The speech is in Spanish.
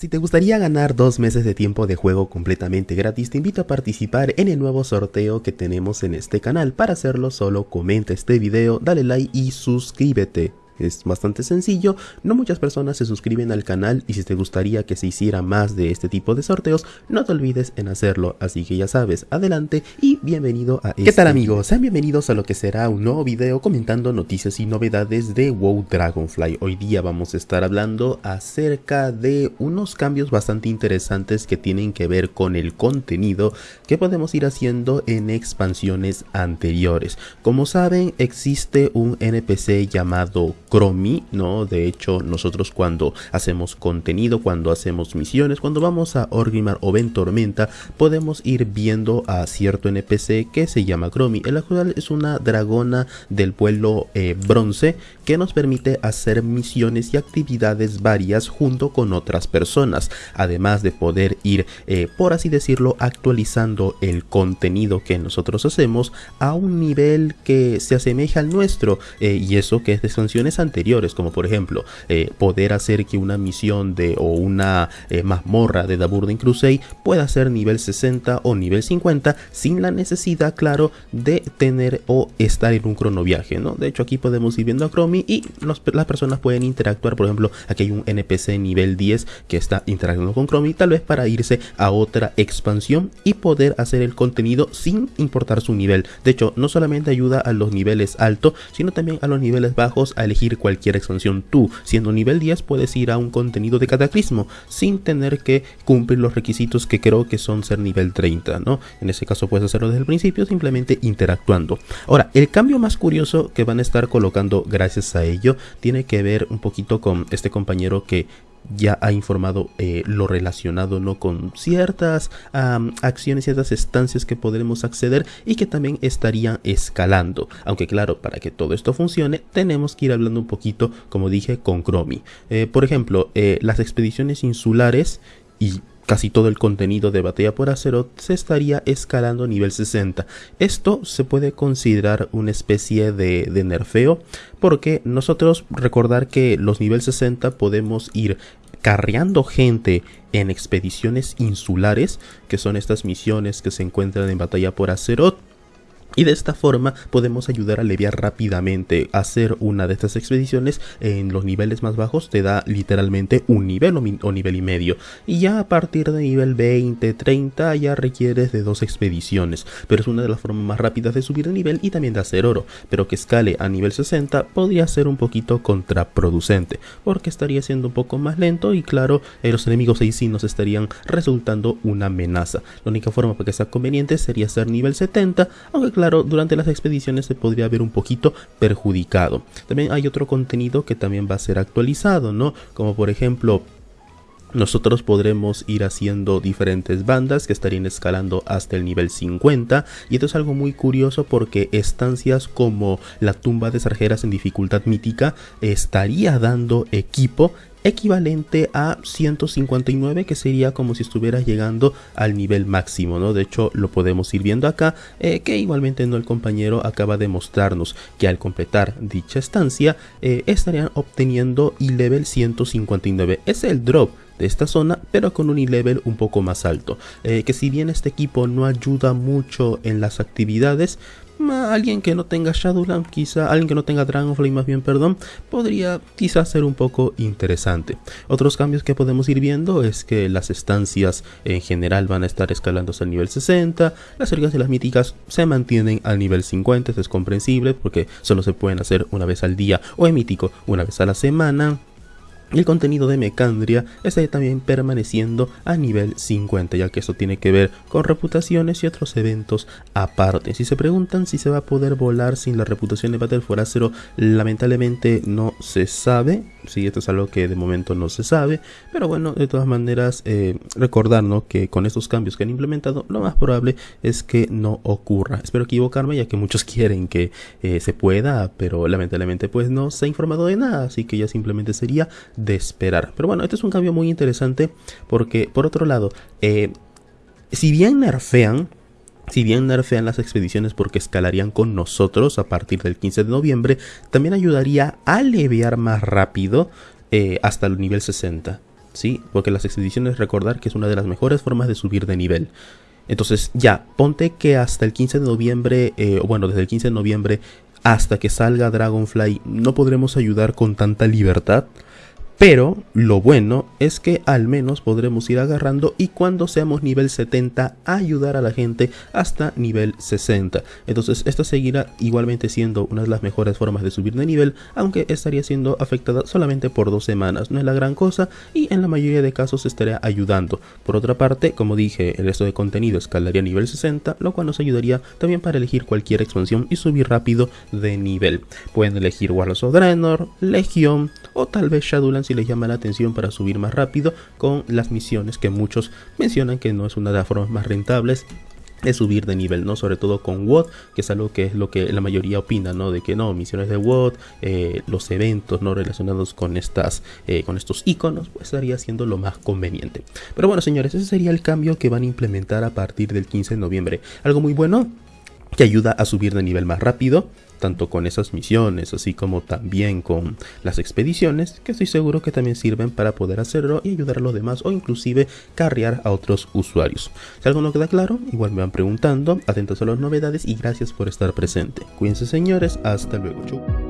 Si te gustaría ganar dos meses de tiempo de juego completamente gratis, te invito a participar en el nuevo sorteo que tenemos en este canal. Para hacerlo solo comenta este video, dale like y suscríbete. Es bastante sencillo, no muchas personas se suscriben al canal y si te gustaría que se hiciera más de este tipo de sorteos, no te olvides en hacerlo, así que ya sabes, adelante y bienvenido a este ¿Qué tal amigos? Sean bienvenidos a lo que será un nuevo video comentando noticias y novedades de WoW Dragonfly. Hoy día vamos a estar hablando acerca de unos cambios bastante interesantes que tienen que ver con el contenido que podemos ir haciendo en expansiones anteriores. Como saben, existe un NPC llamado Chromie, ¿no? De hecho, nosotros cuando hacemos contenido, cuando hacemos misiones, cuando vamos a Orgrimmar o Ventormenta, podemos ir viendo a cierto NPC que se llama Chromie. El actual es una dragona del pueblo eh, bronce que nos permite hacer misiones y actividades varias junto con otras personas, además de poder ir, eh, por así decirlo, actualizando el contenido que nosotros hacemos a un nivel que se asemeja al nuestro, eh, y eso que es de expansiones anteriores, como por ejemplo eh, poder hacer que una misión de o una eh, mazmorra de The Burning Crusade pueda ser nivel 60 o nivel 50 sin la necesidad, claro, de tener o estar en un cronoviaje, ¿no? De hecho aquí podemos ir viendo a Chromie y las personas pueden interactuar, por ejemplo, aquí hay un NPC nivel 10 que está interactuando con Chromie, tal vez para irse a otra expansión y poder hacer el contenido sin importar su nivel. De hecho, no solamente ayuda a los niveles altos, sino también a los niveles bajos a elegir cualquier expansión. Tú, siendo nivel 10, puedes ir a un contenido de cataclismo sin tener que cumplir los requisitos que creo que son ser nivel 30, ¿no? En ese caso puedes hacerlo desde el principio simplemente interactuando. Ahora, el cambio más curioso que van a estar colocando gracias a ello tiene que ver un poquito con este compañero que ya ha informado eh, lo relacionado ¿no? con ciertas acciones, ciertas estancias que podremos acceder y que también estarían escalando. Aunque claro, para que todo esto funcione, tenemos que ir hablando un poquito, como dije, con Chromie. Eh, por ejemplo, eh, las expediciones insulares y casi todo el contenido de Batalla por Azeroth se estaría escalando a nivel 60. Esto se puede considerar una especie de, de nerfeo porque nosotros recordar que los nivel 60 podemos ir carreando gente en expediciones insulares, que son estas misiones que se encuentran en batalla por Azeroth, y de esta forma podemos ayudar a aliviar rápidamente. Hacer una de estas expediciones en los niveles más bajos te da literalmente un nivel o, nivel y medio. Y ya a partir de nivel 20, 30 ya requieres de dos expediciones. Pero es una de las formas más rápidas de subir de nivel y también de hacer oro. Pero que escale a nivel 60 podría ser un poquito contraproducente. Porque estaría siendo un poco más lento y claro, los enemigos ahí sí nos estarían resultando una amenaza. La única forma para que sea conveniente sería ser nivel 70. Aunque claro, durante las expediciones se podría ver un poquito perjudicado. También hay otro contenido que también va a ser actualizado, ¿no? Como por ejemplo nosotros podremos ir haciendo diferentes bandas que estarían escalando hasta el nivel 50 y esto es algo muy curioso porque estancias como la tumba de sarjeras en dificultad mítica estaría dando equipo equivalente a 159 que sería como si estuvieras llegando al nivel máximo no de hecho lo podemos ir viendo acá eh, que igualmente no el compañero acaba de mostrarnos que al completar dicha estancia eh, estarían obteniendo y level 159 es el drop de esta zona, pero con un e-level un poco más alto. Eh, que si bien este equipo no ayuda mucho en las actividades, alguien que no tenga Shadowland, quizá alguien que no tenga Dragonflame más bien, perdón, podría quizás ser un poco interesante. Otros cambios que podemos ir viendo es que las estancias en general van a estar escalando hasta el nivel 60, las cercas de las míticas se mantienen al nivel 50, esto es comprensible porque solo se pueden hacer una vez al día o en mítico una vez a la semana. El contenido de Mecandria está también permaneciendo a nivel 50, ya que esto tiene que ver con reputaciones y otros eventos aparte. Si se preguntan si se va a poder volar sin la reputación de Battle for Azeroth, lamentablemente no se sabe. Sí, esto es algo que de momento no se sabe, pero bueno, de todas maneras, eh, recordarnos que con estos cambios que han implementado, lo más probable es que no ocurra. Espero equivocarme, ya que muchos quieren que eh, se pueda, pero lamentablemente pues no se ha informado de nada, así que ya simplemente sería de esperar. Pero bueno, este es un cambio muy interesante porque, por otro lado, eh, si bien nerfean, si bien nerfean las expediciones porque escalarían con nosotros a partir del 15 de noviembre, también ayudaría a aliviar más rápido eh, hasta el nivel 60. ¿sí? Porque las expediciones recordar que es una de las mejores formas de subir de nivel. Entonces ya, ponte que hasta el 15 de noviembre, eh, bueno, desde el 15 de noviembre hasta que salga Dragonfly no podremos ayudar con tanta libertad. Pero lo bueno es que al menos podremos ir agarrando y cuando seamos nivel 70 ayudar a la gente hasta nivel 60. Entonces esta seguirá igualmente siendo una de las mejores formas de subir de nivel, aunque estaría siendo afectada solamente por dos semanas. No es la gran cosa y en la mayoría de casos estaría ayudando. Por otra parte, como dije, el resto de contenido escalaría a nivel 60, lo cual nos ayudaría también para elegir cualquier expansión y subir rápido de nivel. Pueden elegir Warlords of Draenor, Legion o tal vez Shadowlands si les llama la atención para subir más rápido con las misiones que muchos mencionan que no es una de las formas más rentables de subir de nivel, ¿no? Sobre todo con WOD, que es algo que es lo que la mayoría opina, ¿no? De que no, misiones de WOD, eh, los eventos, ¿no? Relacionados con estas, eh, con estos iconos, pues estaría siendo lo más conveniente. Pero bueno, señores, ese sería el cambio que van a implementar a partir del 15 de noviembre. Algo muy bueno, que ayuda a subir de nivel más rápido, tanto con esas misiones, así como también con las expediciones, que estoy seguro que también sirven para poder hacerlo y ayudar a los demás o inclusive carrear a otros usuarios. Si algo no queda claro, igual me van preguntando, atentos a las novedades y gracias por estar presente. Cuídense señores, hasta luego, chau.